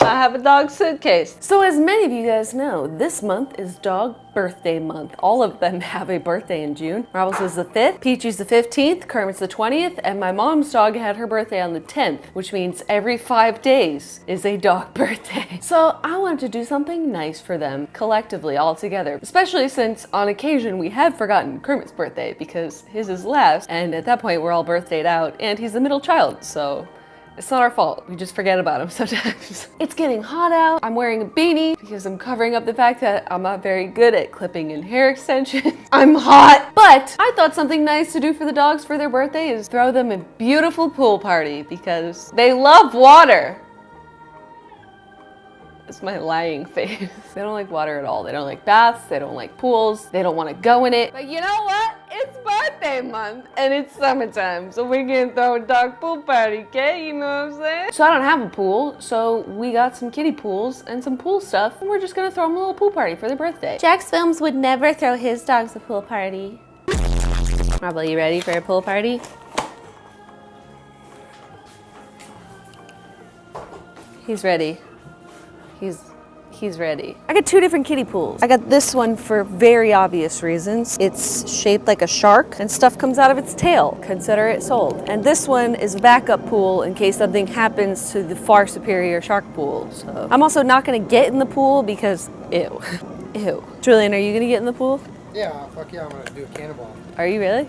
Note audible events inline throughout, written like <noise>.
I have a dog suitcase. So as many of you guys know, this month is dog birthday month. All of them <laughs> have a birthday in June. Marbles is the 5th, Peachy's the 15th, Kermit's the 20th, and my mom's dog had her birthday on the 10th, which means every five days is a dog <laughs> birthday. So I wanted to do something nice for them collectively all together, especially since on occasion we have forgotten Kermit's birthday because his is last, and at that point we're all birthdayed out, and he's the middle child, so it's not our fault. We just forget about them <laughs> sometimes. it's getting hot out. I'm wearing a beanie because I'm covering up the fact that I'm not very good at clipping in hair <laughs> extensions. I'm hot. But I thought something nice to do for the dogs for their birthday is throw them a beautiful pool party because they love water. It's my lying <laughs> face. They don't like water at all. They don't like baths. They don't like pools. They don't want to go in it. But you know what? It's birthday month and it's summertime. So we're gonna throw a dog pool party, okay? You know what I'm saying? So I don't have a pool. So we got some kiddie pools and some pool stuff. And we're just gonna throw them a little pool party for their birthday. JacksFilms would never throw his dogs a pool party. Marble, you ready for a pool party? He's ready. He's he's ready. I got two different kiddie pools. I got this one for very obvious reasons. It's shaped like a shark and stuff comes out of its tail. Consider it sold. And this one is a backup pool in case something happens to the far superior shark pool. So I'm also not gonna get in the pool because ew. <laughs> Ew. Julien, are you gonna get in the pool? Yeah, fuck yeah, I'm gonna do a cannonball. Are you really?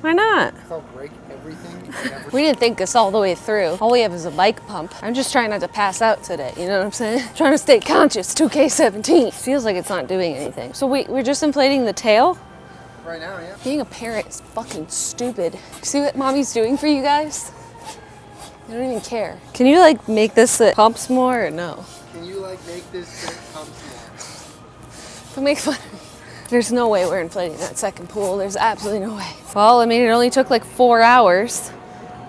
Why not? I'll break everything. We didn't think this all the way through. All we have is a bike pump. I'm just trying not to pass out today, you know what I'm saying? <laughs> trying to stay conscious, 2K17. Feels like it's not doing anything. So wait, we're just inflating the tail? right now, yeah. Being a parent is fucking stupid. See what mommy's doing for you guys? I don't even care. Can you like make this it pumps more or no? Can you like make this shit come small? Don't make fun of me. There's no way we're inflating that second pool. There's absolutely no way. Well, I mean, it only took like four hours.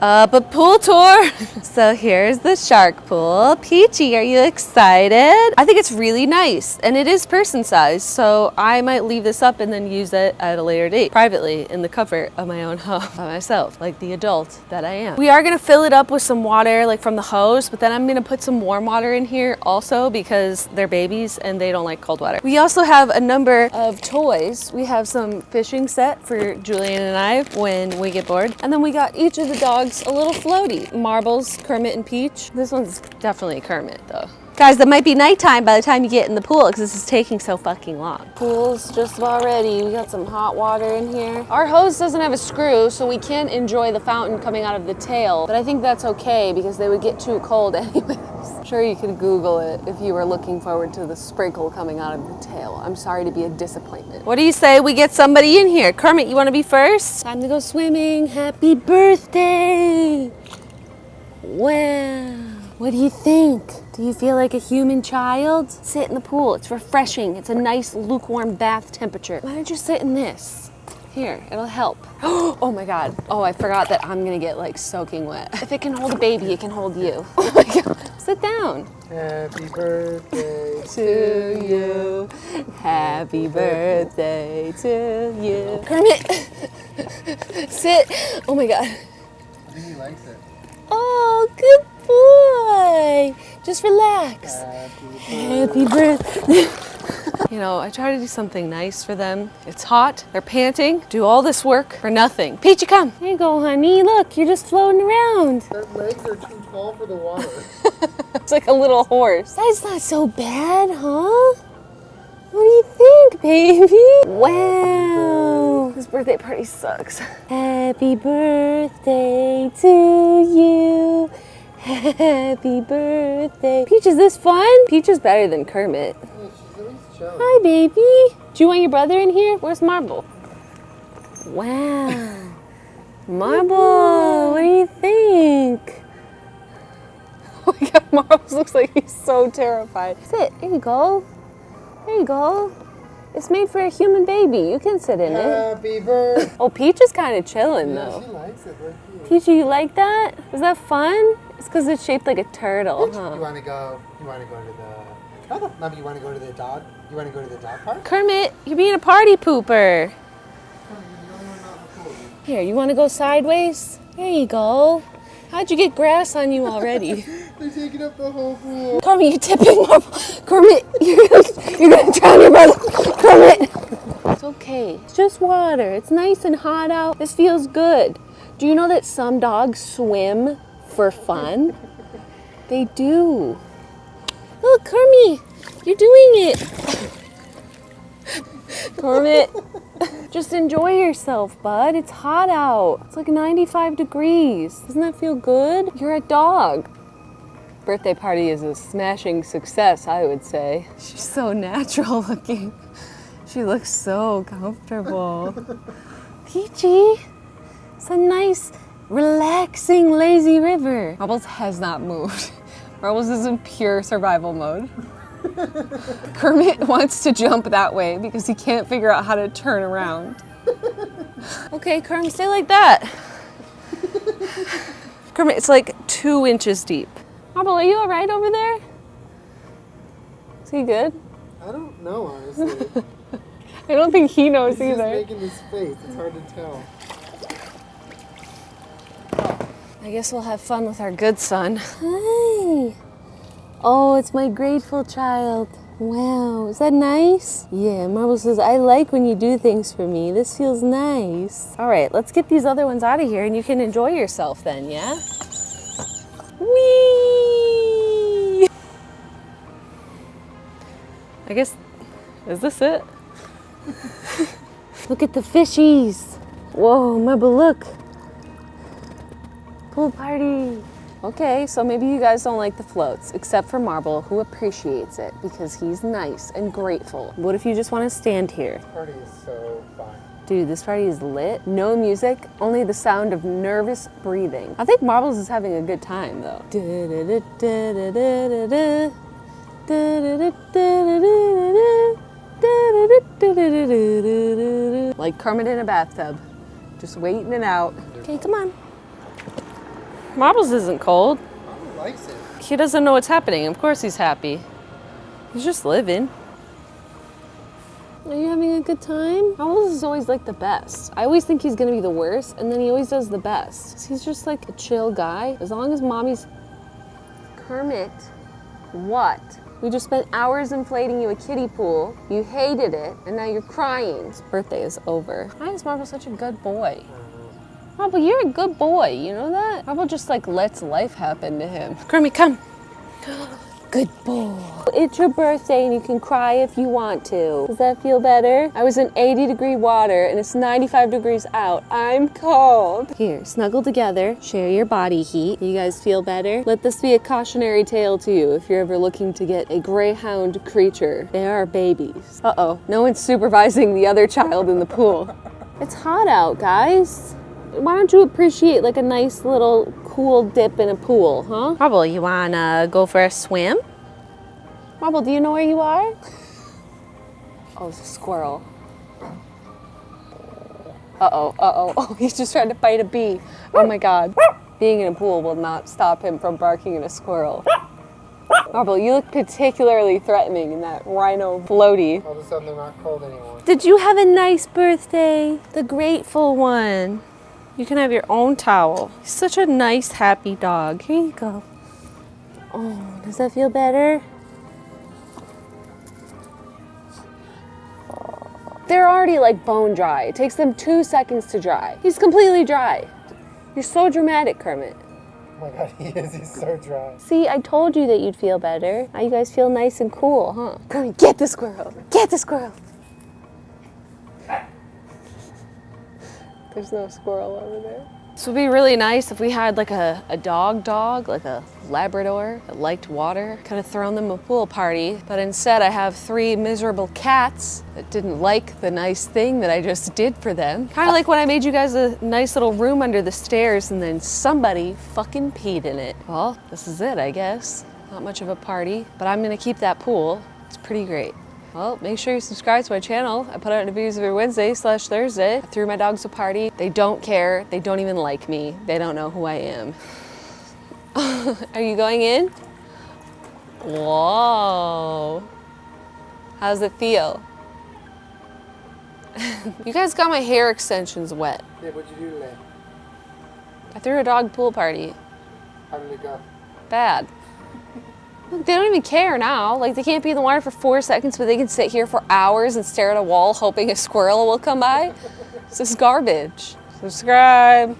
Uh, but pool tour. <laughs> so here's the shark pool. Peachy, are you excited? I think it's really nice and it is person sized. So I might leave this up and then use it at a later date privately in the comfort of my own <laughs> home by myself, like the adult that I am. We are gonna fill it up with some water like from the hose, but then I'm gonna put some warm water in here also because they're babies and they don't like cold water. We also have a number of toys. We have some fishing set for Julien and I when we get bored. And then we got each of the dogs a little floaty. Marbles, Kermit and Peach. This one's definitely Kermit though. Guys, that might be nighttime by the time you get in the pool because this is taking so fucking long. Pool's just about ready. We got some hot water in here. Our hose doesn't have a screw, so we can't enjoy the fountain coming out of the tail. But I think that's okay because they would get too cold <laughs> anyways. Sure, you could Google it if you were looking forward to the sprinkle coming out of the tail. I'm sorry to be a disappointment. What do you say we get somebody in here? Kermit, you want to be first? Time to go swimming. Happy birthday! Wow. What do you think? Do you feel like a human child? Sit in the pool. It's refreshing. It's a nice lukewarm bath temperature. Why don't you sit in this? Here, it'll help. <gasps> Oh my god. Oh, I forgot that I'm gonna get like soaking wet. If it can hold a baby, it can hold you. <laughs> Oh my god. Sit down. Happy birthday <laughs> To you. Happy birthday to you. Kermit! <laughs> Sit. Oh my god. I think he likes it. Oh, good boy. Just relax. Happy Happy birthday. You know, I try to do something nice for them. It's hot, they're panting, do all this work for nothing. Peachy, come. Here you go, honey. Look, you're just floating around. <laughs> Their legs are too tall for the water. <laughs> It's like a little horse. That's not so bad, huh? What do you think, baby? <laughs> Wow. This birthday party sucks. Happy birthday to you. Happy birthday. Peach, is this fun? Peach is better than Kermit. Yeah, she's at least chilling. Hi, baby. Do you want your brother in here? Where's Marble? Wow. Marble, what do you think? <laughs> Oh my god, Marbles <laughs> looks like he's so terrified. Sit, here you go. There you go. It's made for a human baby. You can sit in it. Happy birthday. Oh, Peach is kind of chilling Yeah, though. she likes it. Cute. Peachy, you like that? Is that fun? It's because it's shaped like a turtle, You huh? want to go? You want to go to the? Maybe you want to go to the dog? You want to go to the dog park? Kermit, you're being a party pooper. You're the only one not in the pool. Here, you want to go sideways? There you go. How'd you get grass on you already? <laughs> They're taking up the whole pool. Kermit, you're tipping <laughs> Marble. Kermit, you're gonna, you're gonna drown your brother. Kermit. It's okay. It's just water. It's nice and hot out. This feels good. Do you know that some dogs swim for fun? They do. Look, Kermit, you're doing it. Kermit, just enjoy yourself, bud. It's hot out. It's like 95 degrees. Doesn't that feel good? You're a dog. Birthday party is a smashing success, I would say. She's so natural looking. She looks so comfortable. Peachy, it's a nice, relaxing, lazy river. Marbles has not moved. Marbles is in pure survival mode. <laughs> Kermit wants to jump that way because he can't figure out how to turn around. Okay, Kermit, stay like that. Kermit, it's like two inches deep. Marble, are you all right over there? Is he good? I don't know, honestly. <laughs> I don't think he knows He's just either. making this face. It's hard to tell. I guess we'll have fun with our good son. Hi. Oh, it's my grateful child. Wow, is that nice? Yeah, Marble says, I like when you do things for me. This feels nice. All right, let's get these other ones out of here and you can enjoy yourself then, yeah? Whee! I guess, is this it? <laughs> look at the fishies. Whoa, Marble, look. Pool party. Okay, so maybe you guys don't like the floats, except for Marble, who appreciates it because he's nice and grateful. What if you just want to stand here? This Party is so fun. Dude, this party is lit. No music, only the sound of nervous breathing. I think Marbles is having a good time though. Like Kermit in a bathtub, just waiting it out. Okay, come on. Marbles isn't cold. Marble likes it. He doesn't know what's happening. Of course he's happy. He's just living. Are you having a good time? Marbles is always like the best. I always think he's gonna be the worst, and then he always does the best. He's just like a chill guy. As long as mommy's. Kermit, what? We just spent hours inflating you a kiddie pool. You hated it, and now you're crying. His birthday is over. Why is Marble such a good boy? Oh, Marble, you're a good boy. You know that? Marble just like lets life happen to him. Kermit, come. <gasps> Good boy. It's your birthday and you can cry if you want to. Does that feel better? I was in 80 degree water and it's 95 degrees out. I'm cold. Here, snuggle together, share your body heat. You guys feel better? Let this be a cautionary tale to you if you're ever looking to get a greyhound creature. They are babies. Uh-oh, no one's supervising the other child in the pool. It's hot out, guys. Why don't you appreciate like a nice little cool dip in a pool, huh? Marble, you wanna go for a swim? Marble, do you know where you are? Oh, it's a squirrel. Uh-oh, uh-oh, <laughs> oh, he's just trying to fight a bee. Oh my God. Being in a pool will not stop him from barking at a squirrel. Marble, you look particularly threatening in that rhino floaty. All of a sudden, they're not cold anymore. Did you have a nice birthday? The grateful one. You can have your own towel. He's such a nice, happy dog. Here you go. Oh, does that feel better? They're already like bone dry. It takes them two seconds to dry. He's completely dry. You're so dramatic, Kermit. Oh my god, <laughs> he is. He's so dry. See, I told you that you'd feel better. Now you guys feel nice and cool, huh? Kermit, get the squirrel. Get the squirrel. There's no squirrel over there. This would be really nice if we had like a, a dog dog, like a Labrador that liked water. Could have thrown them a pool party, but instead I have three miserable cats that didn't like the nice thing that I just did for them. Kind of like when I made you guys a nice little room under the stairs and then somebody fucking peed in it. Well, this is it, I guess. Not much of a party, but I'm gonna keep that pool. It's pretty great. Well, make sure you subscribe to my channel. I put out videos every Wednesday slash Thursday. I threw my dogs a party. They don't care. They don't even like me. They don't know who I am. <laughs> Are you going in? Whoa. How's it feel? <laughs> you guys got my hair extensions wet. Yeah, what'd you do today? I threw a dog pool party. How did it go? Bad. They don't even care now. Like they can't be in the water for four seconds, but they can sit here for hours and stare at a wall hoping a squirrel will come by. This is garbage. Subscribe.